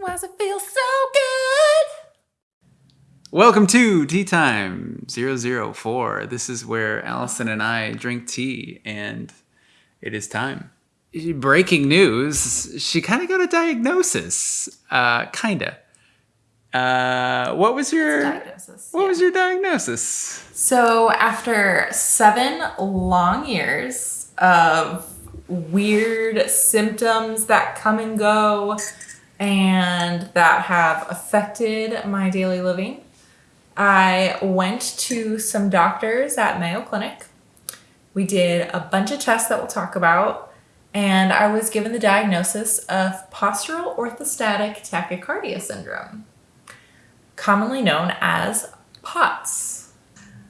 Why does it feel so good? Welcome to Tea Time 004. This is where Allison and I drink tea, and it is time. Breaking news she kind of got a diagnosis. Uh, kind of. Uh, what was your Diagnosis. what yeah. was your diagnosis? So, after seven long years of weird symptoms that come and go and that have affected my daily living, I went to some doctors at Mayo Clinic. We did a bunch of tests that we'll talk about, and I was given the diagnosis of postural orthostatic tachycardia syndrome, commonly known as POTS.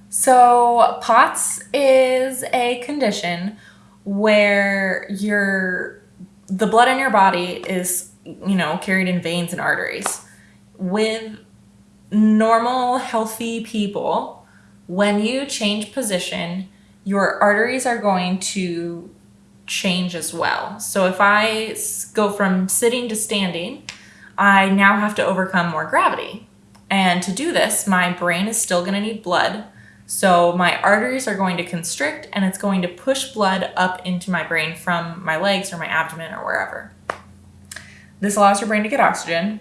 So, POTS is a condition where your the blood in your body is, you know, carried in veins and arteries. With normal healthy people, when you change position, your arteries are going to change as well. So if I go from sitting to standing, I now have to overcome more gravity. And to do this, my brain is still going to need blood. So my arteries are going to constrict and it's going to push blood up into my brain from my legs or my abdomen or wherever. This allows your brain to get oxygen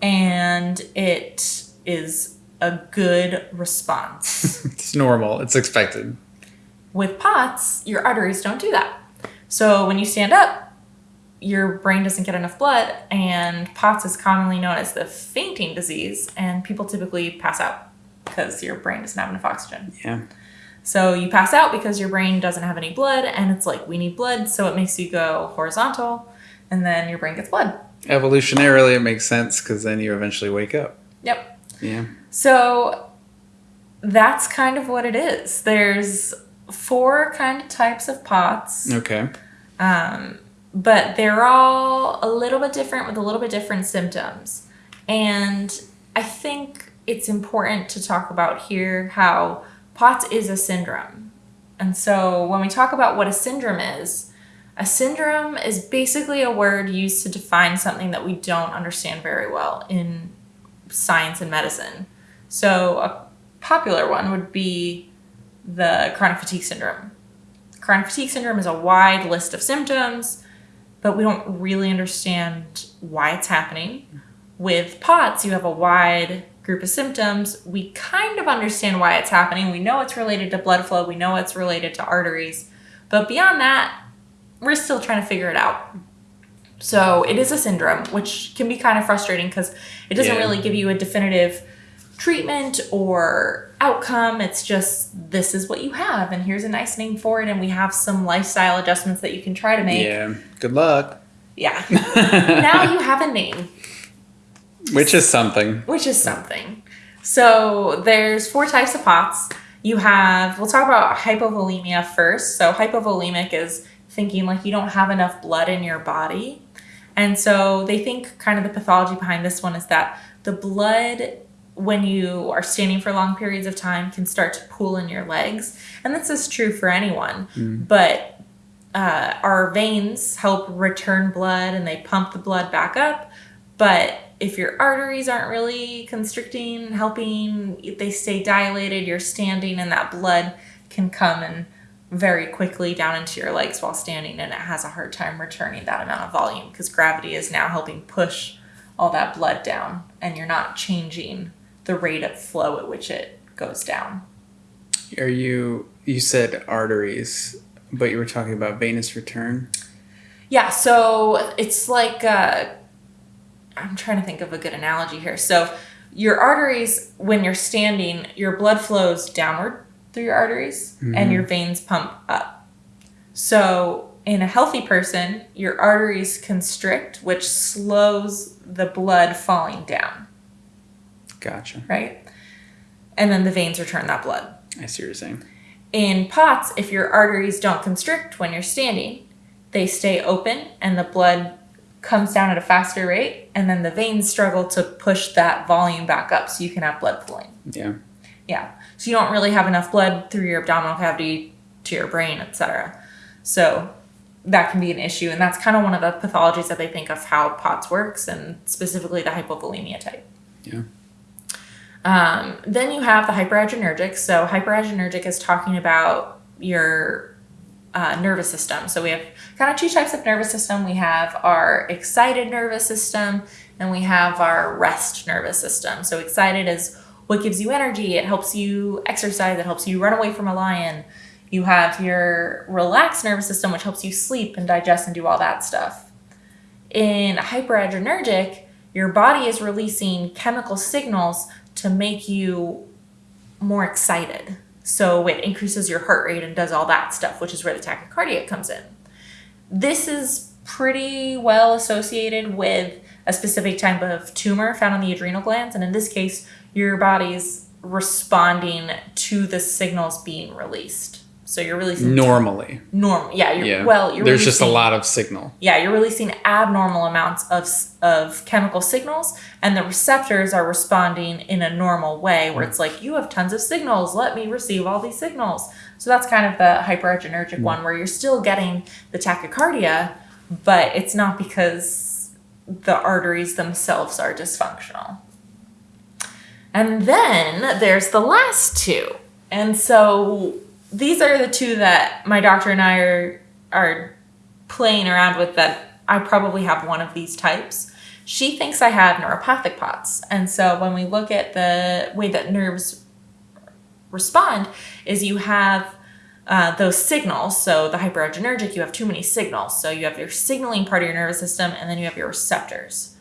and it is a good response. It's normal. It's expected. With POTS, your arteries don't do that. So when you stand up, your brain doesn't get enough blood, and POTS is commonly known as the fainting disease, and people typically pass out because your brain doesn't have enough oxygen. Yeah. So you pass out because your brain doesn't have any blood, and it's like, we need blood, so it makes you go horizontal, and then your brain gets blood. Evolutionarily, it makes sense because then you eventually wake up. Yep. Yeah. So that's kind of what it is. There's four kind of types of POTS. Okay. Um, but they're all a little bit different with a little bit different symptoms. And I think it's important to talk about here how POTS is a syndrome. And so when we talk about what a syndrome is, a syndrome is basically a word used to define something that we don't understand very well in science and medicine. So a popular one would be the chronic fatigue syndrome. Chronic fatigue syndrome is a wide list of symptoms, but we don't really understand why it's happening. With POTS, you have a wide group of symptoms. We kind of understand why it's happening. We know it's related to blood flow, we know it's related to arteries, but beyond that, we're still trying to figure it out. So it is a syndrome, which can be kind of frustrating because it doesn't Yeah. really give you a definitive treatment or outcome. It's just this is what you have, and here's a nice name for it, and we have some lifestyle adjustments that you can try to make. Yeah. Good luck. Yeah. now you have a name, Which is something. which is something. So there's four types of POTS. You have, we'll talk about hypovolemia first. So hypovolemic is thinking like you don't have enough blood in your body. And so they think kind of the pathology behind this one is that the blood when you are standing for long periods of time can start to pool in your legs. And this is true for anyone. But uh, our veins help return blood and they pump the blood back up. But if your arteries aren't really constricting, helping, they stay dilated, you're standing, and that blood can come and very quickly down into your legs while standing, and it has a hard time returning that amount of volume because gravity is now helping push all that blood down, and you're not changing the rate of flow at which it goes down. Are you you said arteries, but you were talking about venous return? Yeah, so it's like uh, I'm trying to think of a good analogy here. So your arteries, when you're standing, your blood flows downward through your arteries, and mm-hmm. your veins pump up. So in a healthy person, your arteries constrict, which slows the blood falling down, Gotcha. right? And then the veins return that blood. I see what you're saying. In POTS, if your arteries don't constrict when you're standing, they stay open and the blood comes down at a faster rate, and then the veins struggle to push that volume back up so you can have blood flowing. Yeah. Yeah. So you don't really have enough blood through your abdominal cavity to your brain, etc. So that can be an issue. And that's kind of one of the pathologies that they think of how POTS works and specifically the hypovolemia type. Yeah. Um, then you have the hyperadrenergic. So hyperadrenergic is talking about your uh, nervous system. So we have kind of two types of nervous system. We have our excited nervous system and we have our rest nervous system. So excited is what gives you energy. It helps you exercise. It helps you run away from a lion. You have your relaxed nervous system, which helps you sleep and digest and do all that stuff. In hyperadrenergic, your body is releasing chemical signals to make you more excited. So it increases your heart rate and does all that stuff, which is where the tachycardia comes in. This is pretty well associated with a specific type of tumor found on the adrenal glands. And in this case, your body's responding to the signals being released. So you're releasing Normally. normal. Yeah, you're Yeah. well. You're There's just a lot of signal. yeah, you're releasing abnormal amounts of, of chemical signals, and the receptors are responding in a normal way where it's like, you have tons of signals, let me receive all these signals. So that's kind of the hyperadrenergic mm. one where you're still getting the tachycardia, but it's not because the arteries themselves are dysfunctional. And then there's the last two. And so these are the two that my doctor and I are are playing around with that I probably have one of these types. She thinks I have neuropathic POTS. And so when we look at the way that nerves respond is you have uh, those signals. So the hyperadrenergic, you have too many signals. So you have your signaling part of your nervous system and then you have your receptors.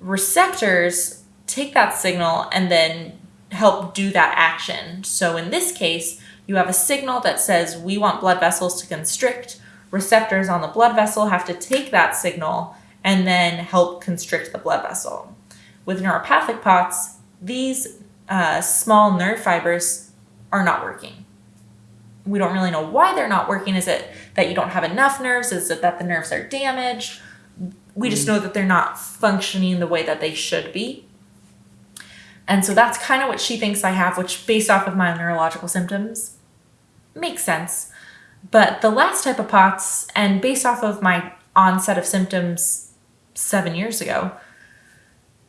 Receptors take that signal and then help do that action. So in this case, you have a signal that says we want blood vessels to constrict. Receptors on the blood vessel have to take that signal and then help constrict the blood vessel. With neuropathic POTS, these uh, small nerve fibers are not working. We don't really know why they're not working. Is it that you don't have enough nerves? Is it that the nerves are damaged? We just know that they're not functioning the way that they should be. And so that's kind of what she thinks I have, which, based off of my neurological symptoms, makes sense. But the last type of POTS, and based off of my onset of symptoms seven years ago,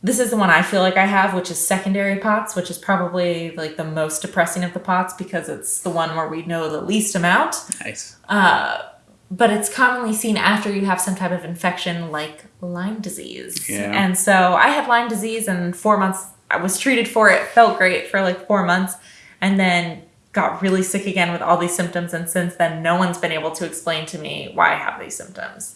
this is the one I feel like I have, which is secondary POTS, which is probably like the most depressing of the POTS because it's the one where we know the least amount. Nice. Uh, but it's commonly seen after you have some type of infection like Lyme disease. Yeah. And so I had Lyme disease and four months I was treated for it, felt great for like four months, and then got really sick again with all these symptoms. And since then, no one's been able to explain to me why I have these symptoms.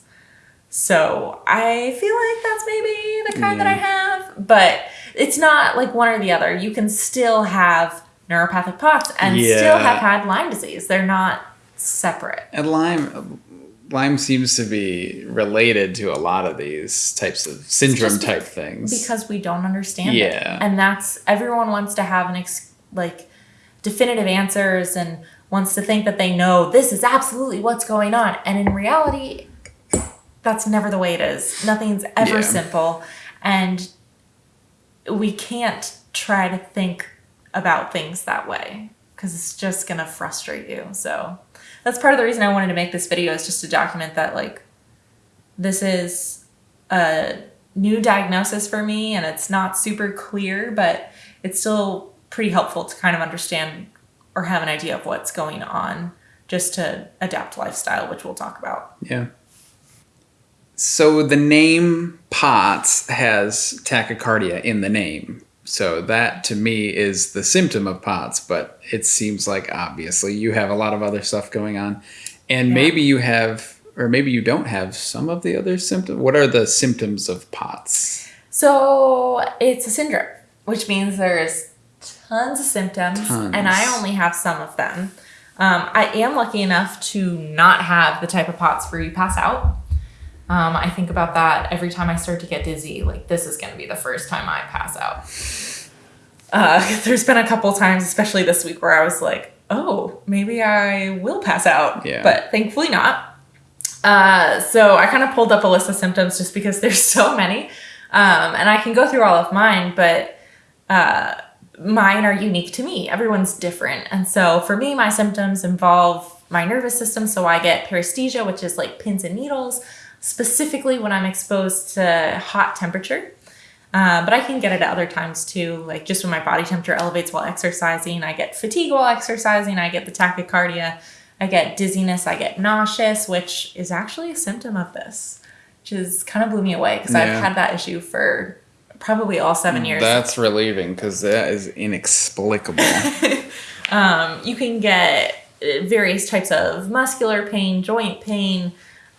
So I feel like that's maybe the kind that I have, but it's not like one or the other. You can still have neuropathic POTS and still have had Lyme disease. They're not separate. And Lyme, Lyme seems to be related to a lot of these types of syndrome type things. because we don't understand Yeah. it and that's everyone wants to have an ex- like definitive answers and wants to think that they know this is absolutely what's going on and in reality that's never the way it is nothing's ever Yeah. simple and we can't try to think about things that way because it's just gonna frustrate you so that's part of the reason i wanted to make this video is just to document that like this is a new diagnosis for me and it's not super clear, but it's still pretty helpful to kind of understand or have an idea of what's going on just to adapt lifestyle, which we'll talk about. Yeah. So the name POTS has tachycardia in the name. So that to me is the symptom of POTS, but it seems like obviously you have a lot of other stuff going on. And Yeah. maybe you have or maybe you don't have some of the other symptoms. What are the symptoms of POTS? So it's a syndrome, which means there's tons of symptoms, Tons. and I only have some of them. Um, I am lucky enough to not have the type of POTS where you pass out. Um, I think about that every time I start to get dizzy. Like this is going to be the first time I pass out. Uh, there's been a couple times, especially this week, where I was like, "Oh, maybe I will pass out," Yeah. but thankfully not. Uh, so I kind of pulled up a list of symptoms just because there's so many. Um, and I can go through all of mine, but uh, mine are unique to me. Everyone's different. And so for me, my symptoms involve my nervous system. So I get paresthesia, which is like pins and needles, specifically when I'm exposed to hot temperature. Uh, but I can get it at other times too, like just when my body temperature elevates while exercising. I get fatigue while exercising. I get the tachycardia. I get dizziness. I get nauseous, which is actually a symptom of this, which is kind of blew me away because Yeah. I've had that issue for probably all seven years. That's relieving because that is inexplicable. Um, you can get various types of muscular pain, joint pain.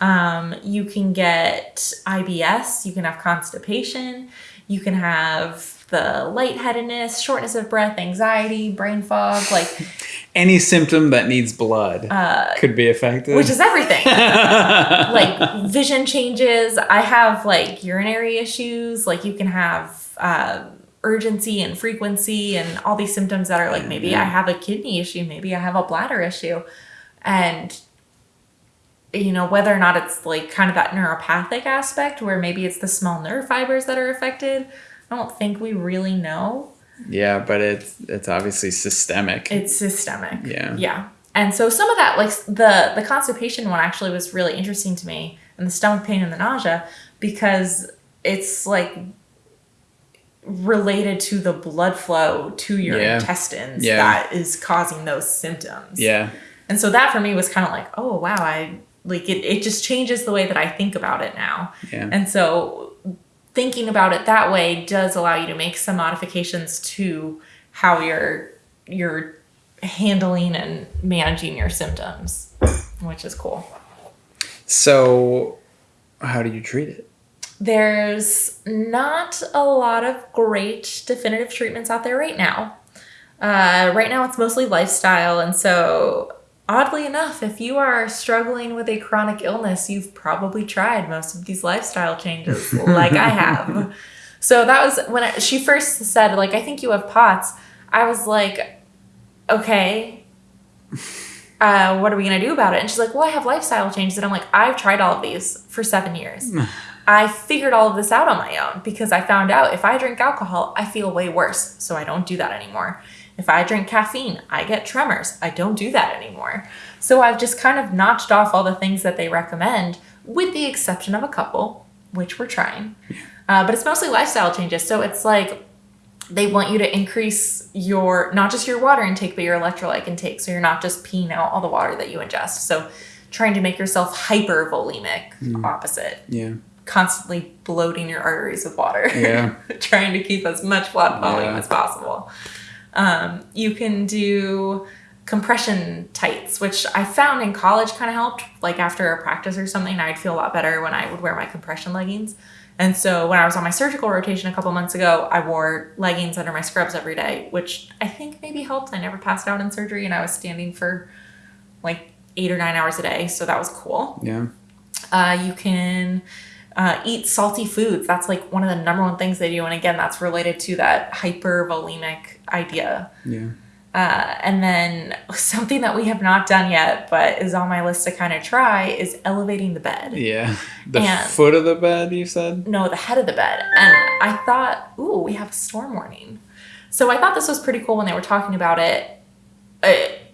Um, you can get IBS. You can have constipation. You can have the lightheadedness, shortness of breath, anxiety, brain fog, like Any symptom that needs blood could be affected. Uh, which is everything. like vision changes. I have like urinary issues. Like you can have uh, urgency and frequency and all these symptoms that are like maybe I have a kidney issue, maybe I have a bladder issue, and you know whether or not it's like kind of that neuropathic aspect where maybe it's the small nerve fibers that are affected. I don't think we really know. yeah, but it's it's obviously systemic. It's systemic. Yeah. Yeah. And so some of that, like the the constipation one, actually was really interesting to me, and the stomach pain and the nausea, because it's like related to the blood flow to your Yeah. intestines Yeah. that is causing those symptoms. yeah. And so that for me was kind of like, oh wow, I like it. It just changes the way that I think about it now. Yeah. And so thinking about it that way does allow you to make some modifications to how you're you're handling and managing your symptoms, which is cool. So, how do you treat it? There's not a lot of great definitive treatments out there right now. Uh, right now, it's mostly lifestyle. And so, oddly enough, if you are struggling with a chronic illness, you've probably tried most of these lifestyle changes, like I have. So, that was when I, she first said, like, I think you have POTS. I was like, okay, uh, what are we gonna do about it? And she's like, well, I have lifestyle changes. And I'm like, I've tried all of these for seven years. I figured all of this out on my own because I found out if I drink alcohol, I feel way worse. So I don't do that anymore. If I drink caffeine, I get tremors. I don't do that anymore. So I've just kind of notched off all the things that they recommend, with the exception of a couple, which we're trying. Uh, but it's mostly lifestyle changes. So it's like they want you to increase your not just your water intake but your electrolyte intake so you're not just peeing out all the water that you ingest so trying to make yourself hypervolemic opposite Yeah. constantly bloating your arteries with water Yeah. trying to keep as much blood volume Yeah. as possible um, you can do compression tights which i found in college kind of helped. Like after a practice or something i'd feel a lot better when i would wear my compression leggings. And so when i was on my surgical rotation a couple months ago i wore leggings under my scrubs every day which i think maybe helped. I never passed out in surgery and i was standing for like eight or nine hours a day so that was cool. Yeah. uh, you can uh, eat salty foods. That's like one of the number one things they do. And again, that's related to that hypervolemic idea. Yeah. Uh, and then something that we have not done yet, but is on my list to kind of try, is elevating the bed. Yeah. The And- foot of the bed, you said? No, the head of the bed. And I thought, ooh, we have a storm warning. So I thought this was pretty cool when they were talking about it. Uh,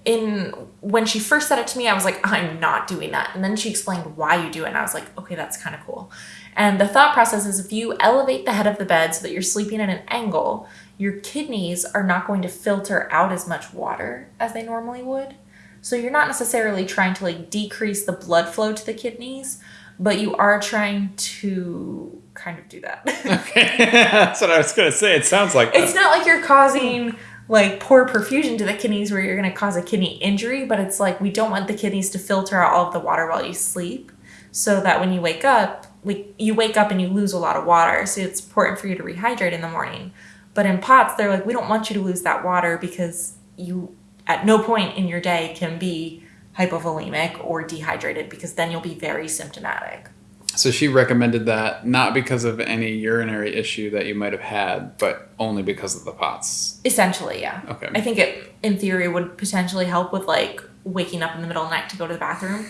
in when she first said it to me, I was like, I'm not doing that. And then she explained why you do it, and I was like, okay, that's kind of cool. And the thought process is if you elevate the head of the bed so that you're sleeping at an angle, your kidneys are not going to filter out as much water as they normally would. So you're not necessarily trying to like decrease the blood flow to the kidneys, but you are trying to kind of do that. Okay. That's what I was going to say. It sounds like it's that. not like you're causing like poor perfusion to the kidneys where you're going to cause a kidney injury, but it's like we don't want the kidneys to filter out all of the water while you sleep so that when you wake up, like you wake up and you lose a lot of water. So it's important for you to rehydrate in the morning. But in POTS, they're like, we don't want you to lose that water because you at no point in your day can be hypovolemic or dehydrated because then you'll be very symptomatic. So she recommended that not because of any urinary issue that you might have had, but only because of the POTS. Essentially, yeah. Okay. I think it, in theory, would potentially help with like waking up in the middle of the night to go to the bathroom.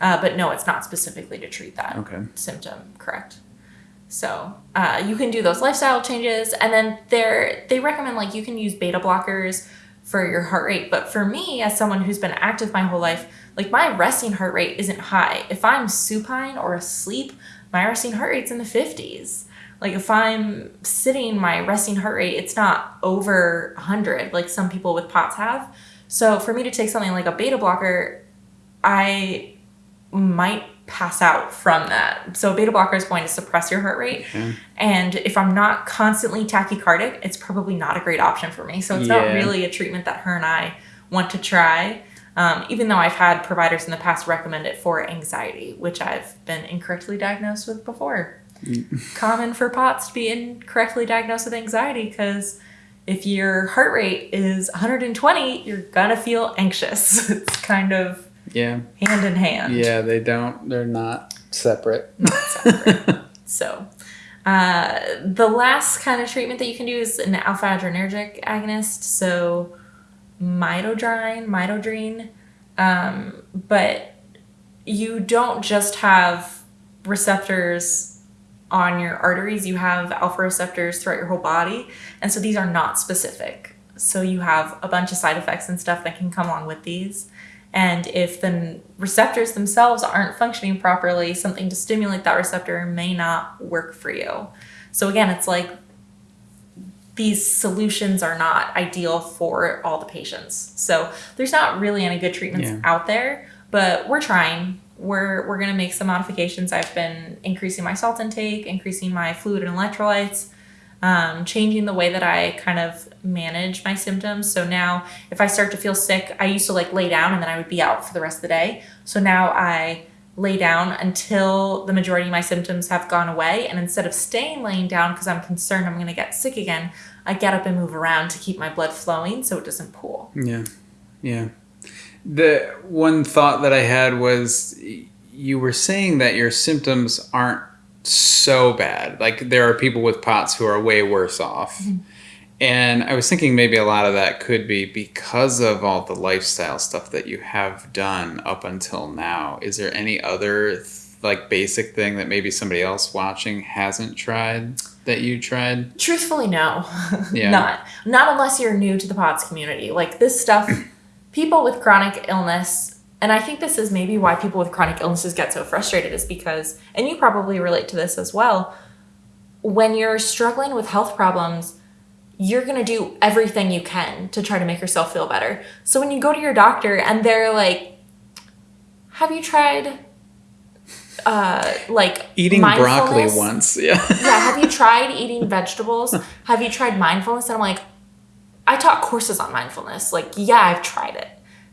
Uh, but no, it's not specifically to treat that Okay. symptom, correct? So uh, you can do those lifestyle changes, and then they're they recommend like you can use beta blockers for your heart rate. But for me, as someone who's been active my whole life, like my resting heart rate isn't high. If I'm supine or asleep, my resting heart rate's in the 50s. Like if I'm sitting, my resting heart rate, it's not over 100 like some people with POTS have. So for me to take something like a beta blocker, I might pass out from that. So a beta blocker is going to suppress your heart rate. And if I'm not constantly tachycardic, it's probably not a great option for me. So it's Yeah. not really a treatment that her and I want to try. Um, even though I've had providers in the past recommend it for anxiety, which I've been incorrectly diagnosed with before. Common for POTS to be incorrectly diagnosed with anxiety because if your heart rate is 120, you're gonna feel anxious. it's kind of Yeah. hand in hand. Yeah, they don't. They're not separate. Not separate. So, uh, the last kind of treatment that you can do is an alpha adrenergic agonist. So, midodrine, midodrine. Um, but you don't just have receptors on your arteries, you have alpha receptors throughout your whole body. And so, these are not specific. So, you have a bunch of side effects and stuff that can come along with these. And if the receptors themselves aren't functioning properly, something to stimulate that receptor may not work for you. So again, it's like these solutions are not ideal for all the patients. So there's not really any good treatments Yeah. out there, but we're trying. We're we're gonna make some modifications. I've been increasing my salt intake, increasing my fluid and electrolytes, um, changing the way that I kind of manage my symptoms. So now, if I start to feel sick, I used to like lay down and then I would be out for the rest of the day. So now I lay down until the majority of my symptoms have gone away. And instead of staying laying down because I'm concerned I'm going to get sick again, I get up and move around to keep my blood flowing so it doesn't pool. Yeah. Yeah. The one thought that I had was you were saying that your symptoms aren't so bad. Like there are people with POTS who are way worse off. Mm-hmm. And I was thinking maybe a lot of that could be because of all the lifestyle stuff that you have done up until now. Is there any other th- like basic thing that maybe somebody else watching hasn't tried that you tried? Truthfully, no. Yeah. not. Not unless you're new to the POTS community. Like this stuff, people with chronic illness, and I think this is maybe why people with chronic illnesses get so frustrated is because, and you probably relate to this as well, when you're struggling with health problems, you're going to do everything you can to try to make yourself feel better. So when you go to your doctor and they're like, have you tried uh like Eating broccoli once. Yeah. yeah, have you tried eating vegetables? Have you tried mindfulness? And I'm like, I taught courses on mindfulness. Like, yeah, I've tried it.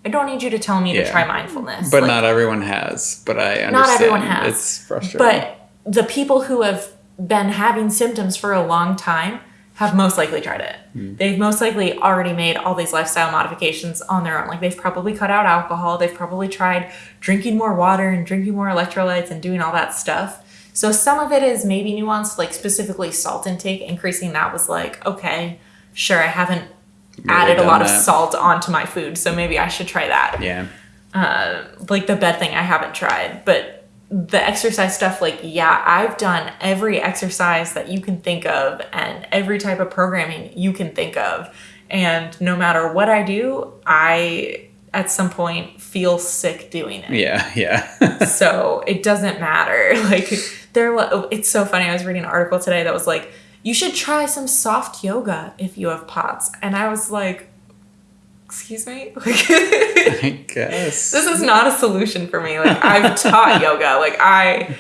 I don't need you to tell me to try mindfulness. But Like, not everyone has. But I understand. Not everyone has. It's frustrating. But the people who have been having symptoms for a long time have most likely tried it. Hmm. They've most likely already made all these lifestyle modifications on their own. Like they've probably cut out alcohol, they've probably tried drinking more water and drinking more electrolytes and doing all that stuff. So some of it is maybe nuanced, like specifically salt intake, increasing that was like, okay, sure, I haven't added a lot of salt onto my food, so maybe I should try that yeah. uh, like the bed thing I haven't tried, but the exercise stuff, like, yeah, I've done every exercise that you can think of and every type of programming you can think of. And no matter what I do, I at some point feel sick doing it. Yeah. Yeah. So it doesn't matter. Like, there, wa- oh, it's so funny. I was reading an article today that was like, you should try some soft yoga if you have POTS. And I was like, excuse me? Like, I guess. this is not a solution for me. Like I've taught yoga. Like I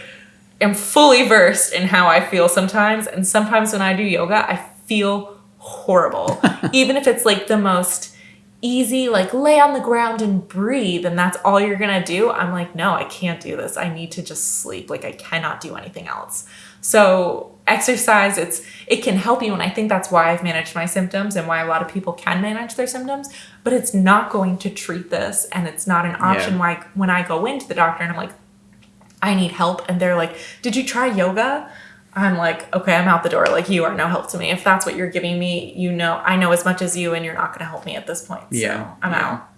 am fully versed in how I feel sometimes, and sometimes when I do yoga, I feel horrible. Even if it's like the most easy, like lay on the ground and breathe, and that's all you're gonna do. I'm like, no, I can't do this. I need to just sleep. Like I cannot do anything else. So exercise, it's it can help you, and I think that's why I've managed my symptoms and why a lot of people can manage their symptoms. But it's not going to treat this, and it's not an option. Yeah. Why when I go into the doctor and I'm like, I need help, and they're like, Did you try yoga? I'm like, okay, I'm out the door. Like you are no help to me. If that's what you're giving me, you know, I know as much as you, and you're not going to help me at this point. So Yeah, I'm yeah. out.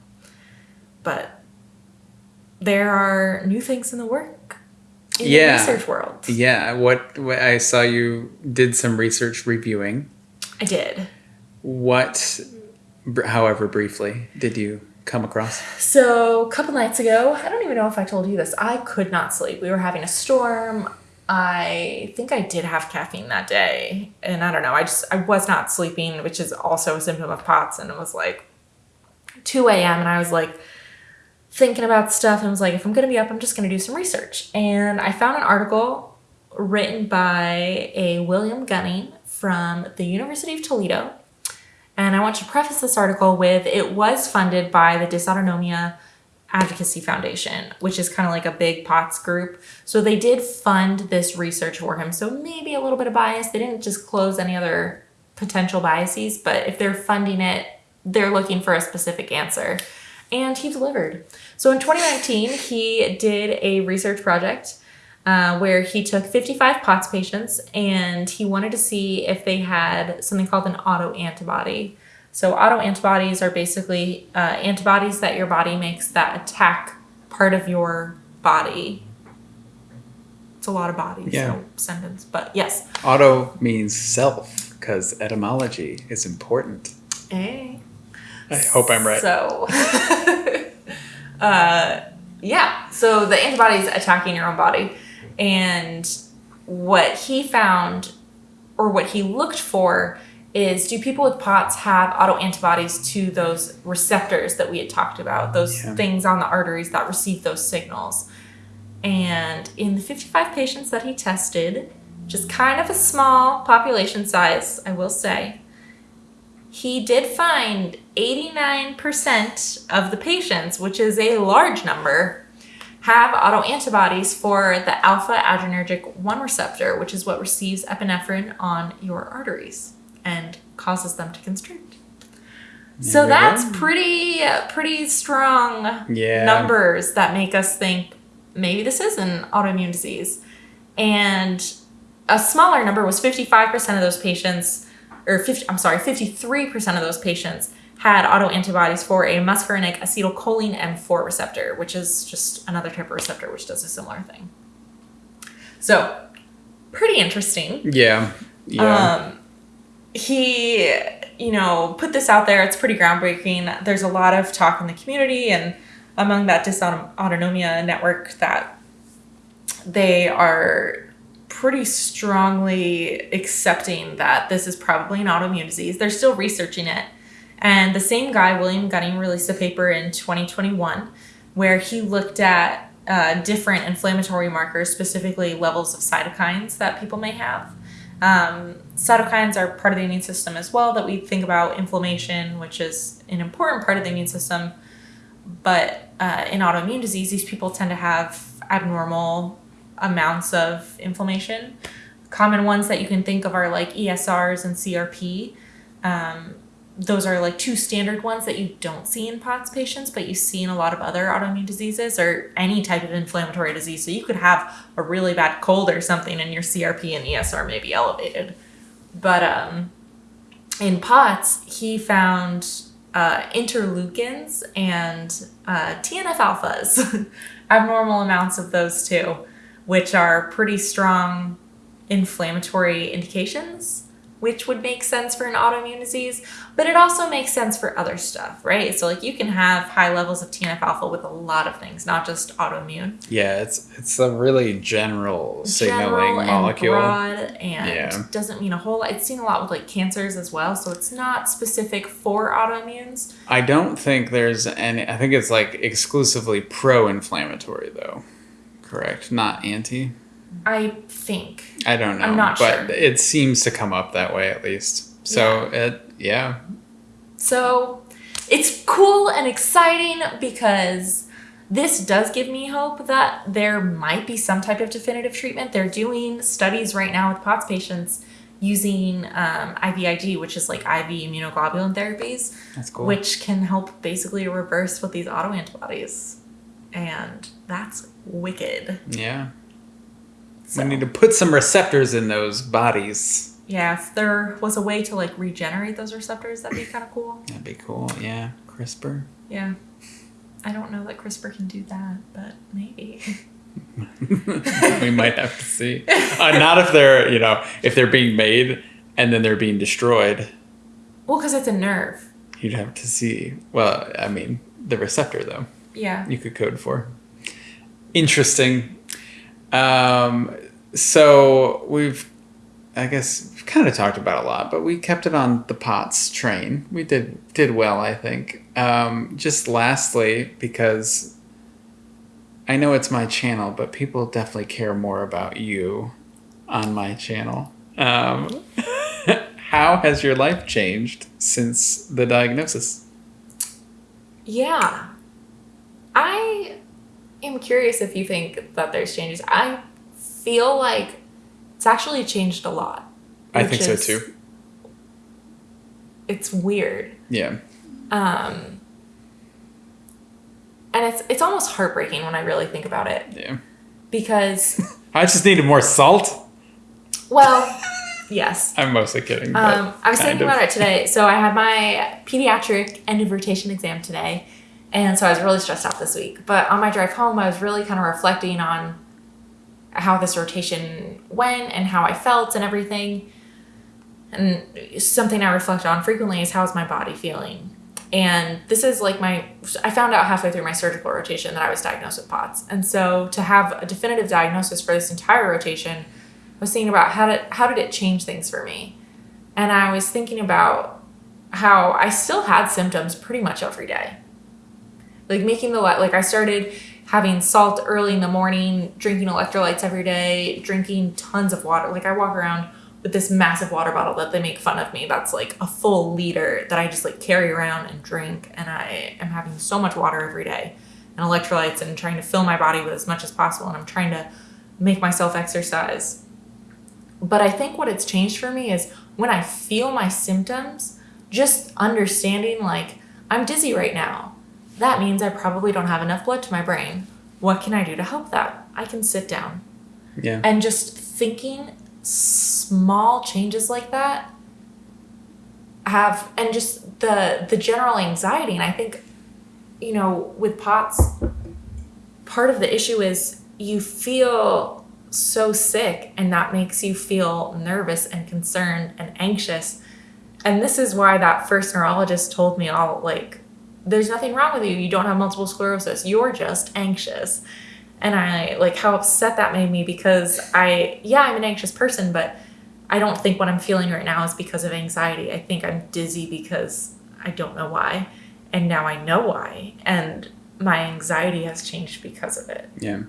But there are new things in the work in Yeah. the research world. Yeah. What, what I saw you did some research reviewing. I did. What however briefly, did you come across? So, a couple nights ago, I don't even know if I told you this, I could not sleep. We were having a storm. I think I did have caffeine that day. And I don't know, I just, I was not sleeping, which is also a symptom of POTS. And it was like 2 a.m. And I was like thinking about stuff and was like, if I'm going to be up, I'm just going to do some research. And I found an article written by a William Gunning from the University of Toledo. And I want to preface this article with it was funded by the Dysautonomia Advocacy Foundation, which is kind of like a big POTS group. So they did fund this research for him. So maybe a little bit of bias. They didn't just close any other potential biases, but if they're funding it, they're looking for a specific answer. And he delivered. So in 2019, he did a research project uh, where he took 55 POTS patients and he wanted to see if they had something called an autoantibody. So autoantibodies are basically uh, antibodies that your body makes that attack part of your body. It's a lot of bodies, Yeah. so sentence, but yes. Auto means self because etymology is important. Hey. I hope I'm right. So, uh, yeah. So the antibodies attacking your own body, and what he found, or what he looked for, is do people with POTS have autoantibodies to those receptors that we had talked about, those Yeah. things on the arteries that receive those signals? And in the 55 patients that he tested, just kind of a small population size, I will say, he did find 89% of the patients, which is a large number, have autoantibodies for the alpha adrenergic 1 receptor, which is what receives epinephrine on your arteries and causes them to constrict. So we that's pretty pretty strong Yeah. numbers that make us think maybe this is an autoimmune disease. And a smaller number was 55% of those patients or 50, I'm sorry, 53% of those patients had autoantibodies for a muscarinic acetylcholine M4 receptor, which is just another type of receptor which does a similar thing. So, pretty interesting. Yeah. Yeah. Um, he, you know, put this out there. It's pretty groundbreaking. There's a lot of talk in the community and among that dysautonomia network that they are pretty strongly accepting that this is probably an autoimmune disease. They're still researching it. And the same guy, William Gunning, released a paper in 2021 where he looked at uh, different inflammatory markers, specifically levels of cytokines that people may have. Um, cytokines are part of the immune system as well that we think about inflammation, which is an important part of the immune system. But uh, in autoimmune disease, these people tend to have abnormal amounts of inflammation. Common ones that you can think of are like ESRs and CRP. Um, those are like two standard ones that you don't see in POTS patients, but you see in a lot of other autoimmune diseases or any type of inflammatory disease. So you could have a really bad cold or something, and your CRP and ESR may be elevated. But um, in POTS, he found uh, interleukins and uh, TNF alphas, abnormal amounts of those too, which are pretty strong inflammatory indications, which would make sense for an autoimmune disease, but it also makes sense for other stuff, right? So, like, you can have high levels of TNF alpha with a lot of things, not just autoimmune. yeah, it's it's a really general signaling General and molecule. broad and Yeah. doesn't mean a whole lot. It's seen a lot with like cancers as well, so it's not specific for autoimmunes. I don't think there's any. I think it's like exclusively pro-inflammatory though. Correct, not anti. I think. I don't know, I'm not but sure. it seems to come up that way at least. So it, yeah, So it's cool and exciting because this does give me hope that there might be some type of definitive treatment. They're doing studies right now with POTS patients using um, IVIG, which is like IV immunoglobulin therapies, that's cool. which can help basically reverse with these autoantibodies. And that's wicked. yeah, So, we need to put some receptors in those bodies. yeah, if there was a way to like regenerate those receptors, that'd be kind of cool. That'd be cool. Yeah, CRISPR. Yeah. I don't know that CRISPR can do that, but maybe. we might have to see. Uh, not if they're you know if they're being made and then they're being destroyed. Well, because it's a nerve. You'd have to see. Well, I mean, the receptor though. Yeah. you could code for. Interesting. Um, so we've, I guess, we've kind of talked about a lot, but we kept it on the POTS train. We did did well, I think. Um, just lastly, because I know it's my channel, but people definitely care more about you on my channel. Um, how has your life changed since the diagnosis? Yeah. I am curious if you think that there's changes. I feel like it's actually changed a lot. I think so too. It's weird. Yeah. Um and it's it's almost heartbreaking when I really think about it Yeah. because I just needed more salt. well, yes. I'm mostly kidding. Um, I was thinking of. about it today. So I had my pediatric end of rotation exam today, and so I was really stressed out this week. But on my drive home, I was really kind of reflecting on how this rotation went and how I felt and everything. And something I reflect on frequently is how's my body feeling. And this is like my, I found out halfway through my surgical rotation that I was diagnosed with POTS. And so to have a definitive diagnosis for this entire rotation, I was thinking about how did, how did it change things for me? And I was thinking about how I still had symptoms pretty much every day. Like making the, li- like I started having salt early in the morning, drinking electrolytes every day, drinking tons of water. Like I walk around with this massive water bottle that they make fun of me. That's like a full liter that I just like carry around and drink. And I am having so much water every day and electrolytes and trying to fill my body with as much as possible. And I'm trying to make myself exercise. But I think what it's changed for me is when I feel my symptoms, just understanding like I'm dizzy right now. That means I probably don't have enough blood to my brain. What can I do to help that? I can sit down Yeah. and just thinking small changes like that have and just the the general anxiety and i think you know with pots part of the issue is you feel so sick and that makes you feel nervous and concerned and anxious and this is why that first neurologist told me all like there's nothing wrong with you. You don't have multiple sclerosis. You're just anxious. And I like how upset that made me because I yeah I'm an anxious person but I don't think what I'm feeling right now is because of anxiety. I think I'm dizzy because I don't know why. And now I know why. And my anxiety has changed because of it. Yeah.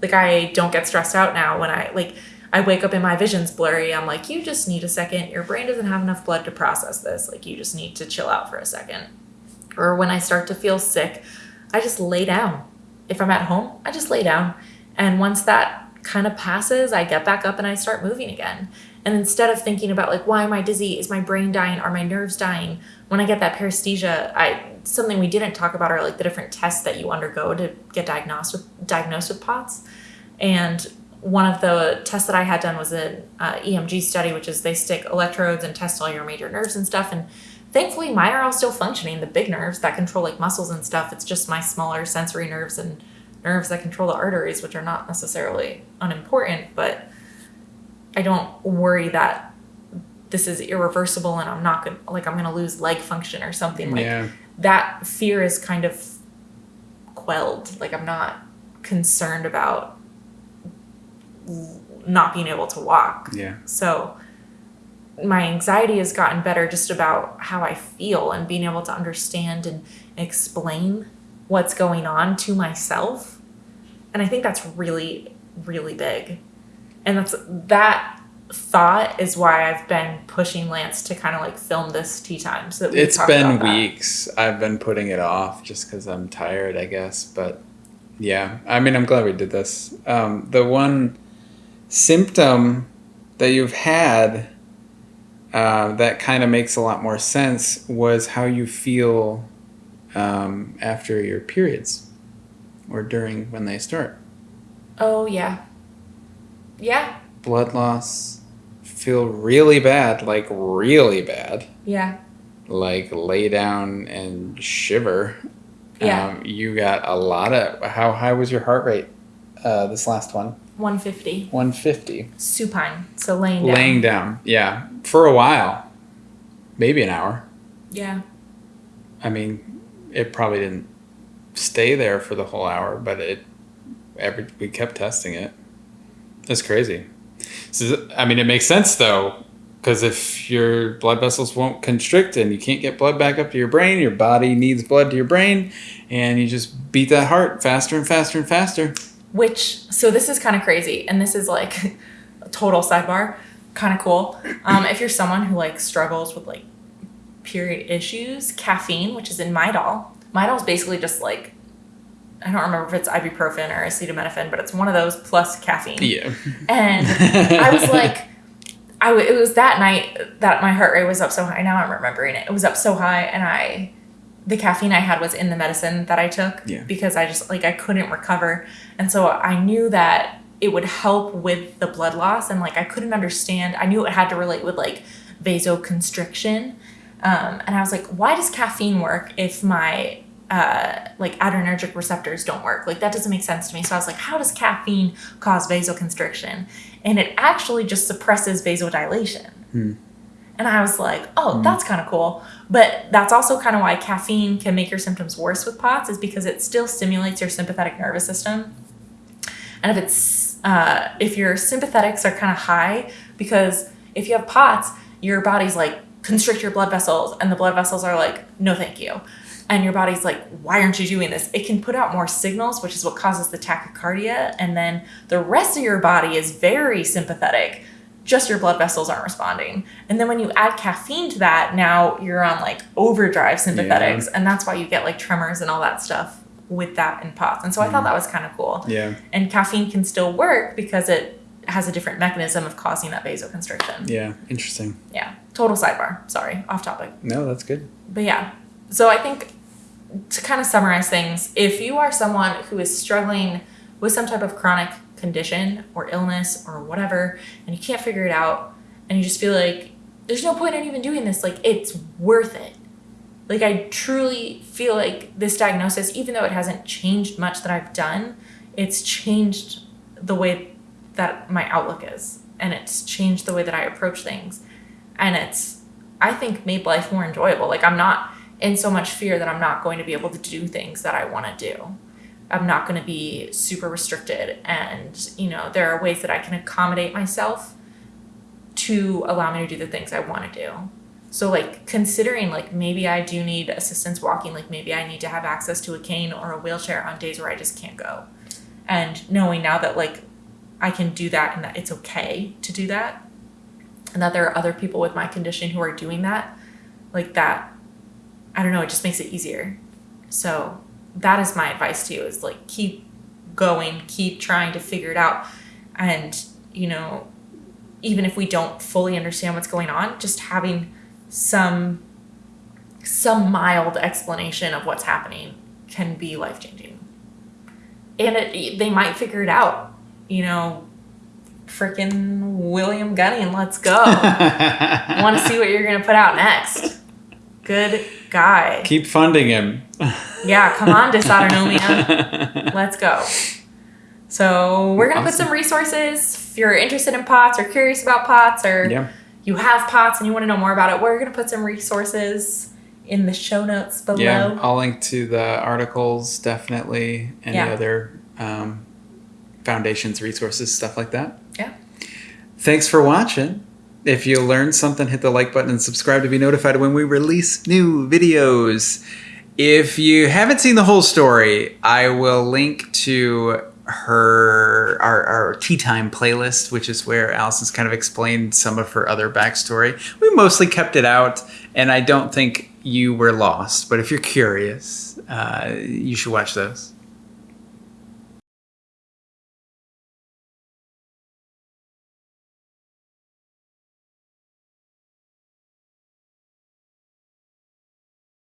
like I don't get stressed out now when I like I wake up and my vision's blurry. I'm like you just need a second. Your brain doesn't have enough blood to process this. Like you just need to chill out for a second or when I start to feel sick I just lay down if I'm at home, I just lay down. And once that kind of passes, I get back up and I start moving again. And instead of thinking about like, why am I dizzy? Is my brain dying? Are my nerves dying? When I get that paresthesia, I something we didn't talk about are like the different tests that you undergo to get diagnosed with diagnosed with POTS. And one of the tests that I had done was an uh, EMG study, which is they stick electrodes and test all your major nerves and stuff. And thankfully mine are all still functioning the big nerves that control like muscles and stuff it's just my smaller sensory nerves and nerves that control the arteries which are not necessarily unimportant but i don't worry that this is irreversible and i'm not gonna like i'm gonna lose leg function or something like yeah. that fear is kind of quelled like i'm not concerned about not being able to walk Yeah. so my anxiety has gotten better just about how I feel and being able to understand and explain what's going on to myself. And I think that's really, really big. And that's that thought is why I've been pushing Lance to kind of like film this tea time so that It's been weeks. I've been putting it off just because I'm tired, I guess. But yeah, I mean, I'm glad we did this. Um, the one symptom that you've had uh, that kind of makes a lot more sense was how you feel um, after your periods or during when they start. Oh yeah. Yeah. Blood loss, feel really bad, like really bad. Yeah. like lay down and shiver. Yeah. Um, you got a lot of. How high was your heart rate? Uh, this last one, 150. 150. Supine. So laying down. Laying down, yeah, for a while, maybe an hour. Yeah. I mean, it probably didn't stay there for the whole hour, but it every we kept testing it. That's crazy. So, I mean, it makes sense though, because if your blood vessels won't constrict and you can't get blood back up to your brain, your body needs blood to your brain, and you just beat that heart faster and faster and faster. Which, so this is kind of crazy, and this is like a total sidebar, kind of cool. Um, if you're someone who like struggles with like period issues, caffeine, which is in Midol, Midol is basically just like I don't remember if it's ibuprofen or acetaminophen, but it's one of those plus caffeine. Yeah. And I was like, I w- it was that night that my heart rate was up so high. Now I'm remembering it. It was up so high, and I, the caffeine I had was in the medicine that I took Yeah. because I just like I couldn't recover, and so I knew that it would help with the blood loss, and like I couldn't understand. I knew it had to relate with like vasoconstriction, um, and I was like, why does caffeine work if my uh, like adrenergic receptors don't work. Like that doesn't make sense to me. So I was like, how does caffeine cause vasoconstriction? And it actually just suppresses vasodilation. And I was like, oh, that's kind of cool. But that's also kind of why caffeine can make your symptoms worse with POTS, is because it still stimulates your sympathetic nervous system. And if it's uh, if your sympathetics are kind of high, because if you have POTS, your body's like constrict your blood vessels, and the blood vessels are like, no, thank you. And your body's like, why aren't you doing this? It can put out more signals, which is what causes the tachycardia. And then the rest of your body is very sympathetic. Just your blood vessels aren't responding. And then when you add caffeine to that, now you're on like overdrive sympathetics. And that's why you get like tremors and all that stuff with that in POTS. And so I thought mm. that was kind of cool. Yeah. And caffeine can still work because it has a different mechanism of causing that vasoconstriction. Yeah. Interesting. Yeah. Total sidebar. Sorry, off topic. No, that's good. But yeah, so I think to kind of summarize things, if you are someone who is struggling with some type of chronic condition or illness or whatever, and you can't figure it out, and you just feel like there's no point in even doing this, like it's worth it. Like I truly feel like this diagnosis, even though it hasn't changed much that I've done, it's changed the way that my outlook is, and it's changed the way that I approach things, and it's I think made life more enjoyable. Like I'm not in so much fear that I'm not going to be able to do things that I want to do. I'm not going to be super restricted and you know there are ways that I can accommodate myself to allow me to do the things I want to do. So like considering like maybe I do need assistance walking, like maybe I need to have access to a cane or a wheelchair on days where I just can't go. And knowing now that like I can do that and that it's okay to do that and that there are other people with my condition who are doing that, like that I don't know, it just makes it easier. So that is my advice to you is like keep going, keep trying to figure it out. And, you know, even if we don't fully understand what's going on, just having some some mild explanation of what's happening can be life changing. And it, they might figure it out. You know, freaking William Gunning, let's go. I want to see what you're going to put out next. Good guy. Keep funding him. Yeah, come on, dysautonomia. Let's go. So we're gonna put some resources. If you're interested in pots or curious about pots or Yeah. you have pots and you want to know more about it, we're gonna put some resources in the show notes below. Yeah. I'll link to the articles, definitely. Any Yeah. other um, foundations, resources, stuff like that. Yeah. Thanks for watching. If you learned something, hit the like button and subscribe to be notified when we release new videos. If you haven't seen the whole story, I will link to her our, our tea time playlist, which is where Allison's kind of explained some of her other backstory. We mostly kept it out, and I don't think you were lost. But if you're curious, uh, you should watch those.